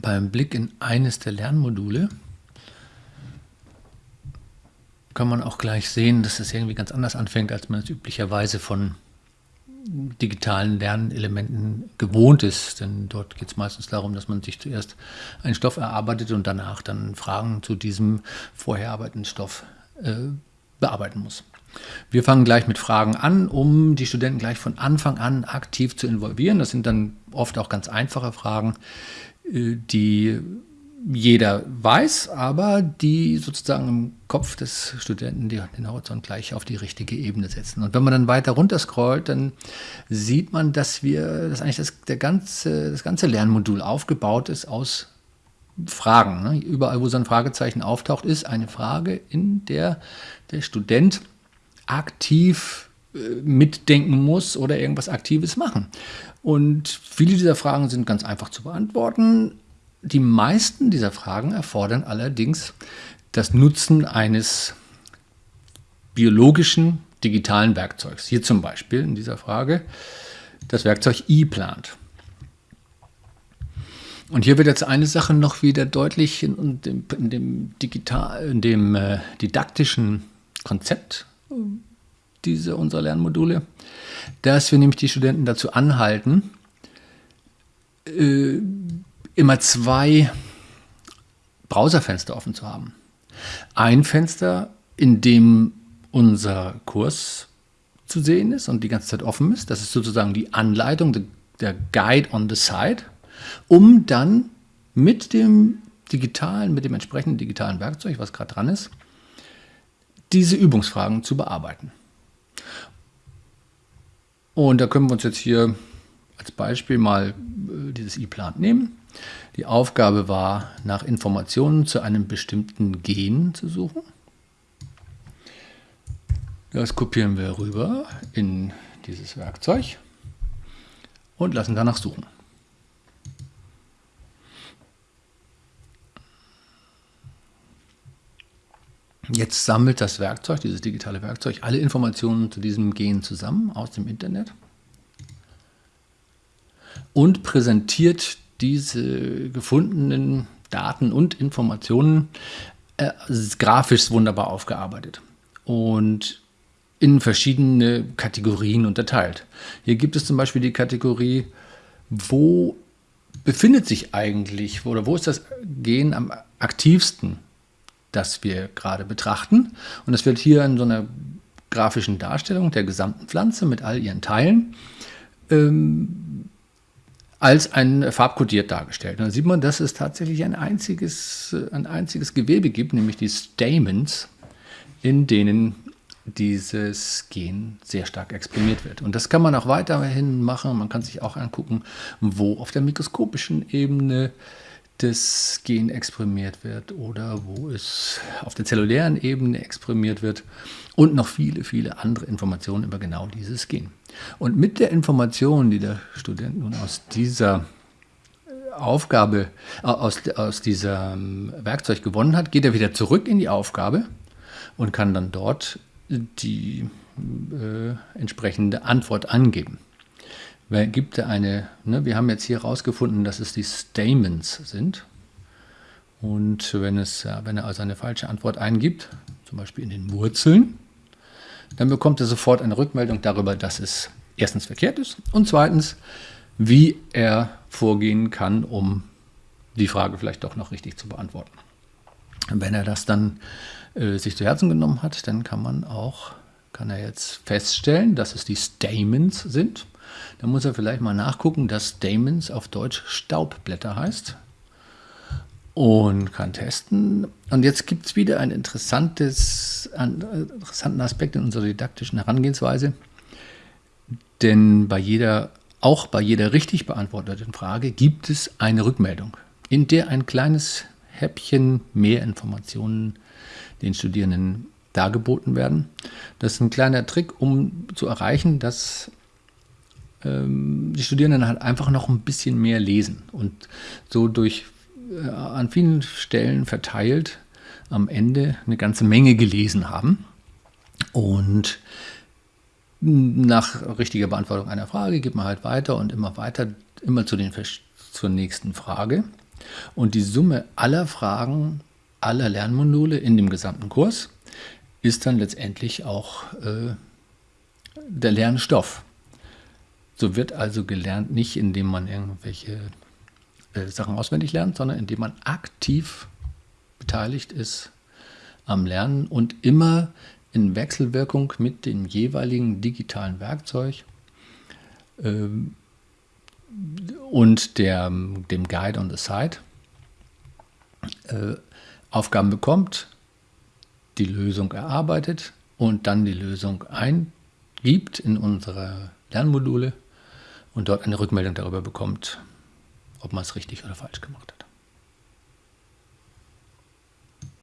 beim Blick in eines der Lernmodule kann man auch gleich sehen, dass es irgendwie ganz anders anfängt, als man es üblicherweise von digitalen Lernelementen gewohnt ist. Denn dort geht es meistens darum, dass man sich zuerst einen Stoff erarbeitet und danach dann Fragen zu diesem vorher erarbeiteten Stoff äh, bearbeiten muss. Wir fangen gleich mit Fragen an, um die Studenten gleich von Anfang an aktiv zu involvieren. Das sind dann oft auch ganz einfache Fragen, äh, die jeder weiß, aber die sozusagen im Kopf des Studenten den Horizont gleich auf die richtige Ebene setzen. Und wenn man dann weiter runter scrollt, dann sieht man, dass wir, dass eigentlich das, der ganze, das ganze Lernmodul aufgebaut ist aus Fragen. Ne? Überall, wo so ein Fragezeichen auftaucht, ist eine Frage, in der der Student aktiv äh, mitdenken muss oder irgendwas Aktives machen. Und viele dieser Fragen sind ganz einfach zu beantworten, die meisten dieser Fragen erfordern allerdings das Nutzen eines biologischen digitalen Werkzeugs. Hier zum Beispiel in dieser Frage das Werkzeug ePlant. Und hier wird jetzt eine Sache noch wieder deutlich in dem, in dem, digital, in dem äh, didaktischen Konzept dieser unserer Lernmodule, dass wir nämlich die Studenten dazu anhalten, äh, immer zwei Browserfenster offen zu haben. Ein Fenster, in dem unser Kurs zu sehen ist und die ganze Zeit offen ist. Das ist sozusagen die Anleitung, der Guide on the Side, um dann mit dem digitalen, mit dem entsprechenden digitalen Werkzeug, was gerade dran ist, diese Übungsfragen zu bearbeiten. Und da können wir uns jetzt hier als Beispiel mal äh, dieses E-Plan nehmen. Die Aufgabe war, nach Informationen zu einem bestimmten Gen zu suchen. Das kopieren wir rüber in dieses Werkzeug und lassen danach suchen. Jetzt sammelt das Werkzeug, dieses digitale Werkzeug, alle Informationen zu diesem Gen zusammen aus dem Internet und präsentiert diese gefundenen Daten und Informationen äh, grafisch wunderbar aufgearbeitet und in verschiedene Kategorien unterteilt. Hier gibt es zum Beispiel die Kategorie, wo befindet sich eigentlich oder wo ist das Gen am aktivsten, das wir gerade betrachten. Und das wird hier in so einer grafischen Darstellung der gesamten Pflanze mit all ihren Teilen ähm, als ein farbkodiert dargestellt. Und da sieht man, dass es tatsächlich ein einziges, ein einziges Gewebe gibt, nämlich die Stamens, in denen dieses Gen sehr stark exprimiert wird. Und das kann man auch weiterhin machen. Man kann sich auch angucken, wo auf der mikroskopischen Ebene das Gen exprimiert wird oder wo es auf der zellulären Ebene exprimiert wird und noch viele, viele andere Informationen über genau dieses Gen. Und mit der Information, die der Student nun aus dieser Aufgabe, aus, aus diesem Werkzeug gewonnen hat, geht er wieder zurück in die Aufgabe und kann dann dort die äh, entsprechende Antwort angeben. Gibt eine, ne, wir haben jetzt hier herausgefunden, dass es die Stamens sind. Und wenn, es, wenn er also eine falsche Antwort eingibt, zum Beispiel in den Wurzeln, dann bekommt er sofort eine Rückmeldung darüber, dass es erstens verkehrt ist und zweitens, wie er vorgehen kann, um die Frage vielleicht doch noch richtig zu beantworten. wenn er das dann äh, sich zu Herzen genommen hat, dann kann man auch, kann er jetzt feststellen, dass es die Stamens sind. Dann muss er vielleicht mal nachgucken, dass Stamens auf Deutsch Staubblätter heißt und kann testen. Und jetzt gibt es wieder einen interessantes, einen interessanten Aspekt in unserer didaktischen Herangehensweise. Denn bei jeder, auch bei jeder richtig beantworteten Frage gibt es eine Rückmeldung, in der ein kleines Häppchen mehr Informationen den Studierenden dargeboten werden. Das ist ein kleiner Trick, um zu erreichen, dass ähm, die Studierenden halt einfach noch ein bisschen mehr lesen und so durch äh, an vielen Stellen verteilt am Ende eine ganze Menge gelesen haben. Und nach richtiger Beantwortung einer Frage geht man halt weiter und immer weiter, immer zu den, zur nächsten Frage. Und die Summe aller Fragen, aller Lernmodule in dem gesamten Kurs ist dann letztendlich auch äh, der Lernstoff. So wird also gelernt nicht, indem man irgendwelche äh, Sachen auswendig lernt, sondern indem man aktiv beteiligt ist am Lernen und immer in Wechselwirkung mit dem jeweiligen digitalen Werkzeug ähm, und der, dem Guide on the Side äh, Aufgaben bekommt, die Lösung erarbeitet und dann die Lösung eingibt in unsere Lernmodule und dort eine Rückmeldung darüber bekommt, ob man es richtig oder falsch gemacht hat.